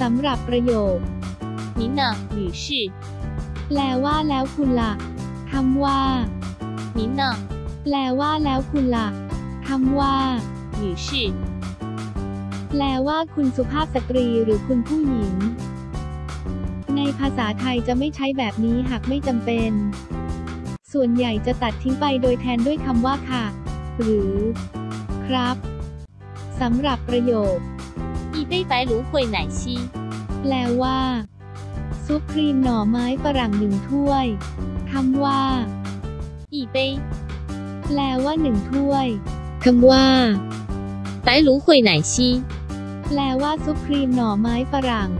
สำหรับประโยค 您呢，女士？ แปลว่าแล้วคุณละคำว่า 您呢， แปลว่าแล้วคุณละคำว่า 女士？ แปลว่าคุณสุภาพสตรีหรือคุณผู้หญิง ในภาษาไทยจะไม่ใช้แบบนี้หากไม่จำเป็น ส่วนใหญ่จะตัดทิ้งไปโดยแทนด้วยคำว่าค่ะ หรือ ครับสำหรับประโยค 一 杯白芦荟奶昔， แปลว่า ซุปครีมหน่อไม้ฝรั่งหนึ่งถ้วยคำว่า 一杯 แปลว่าหนึ่งถ้วยคำว่า 白芦荟奶昔， แปลว่าซุปครีมหน่อไม้ฝรั่ง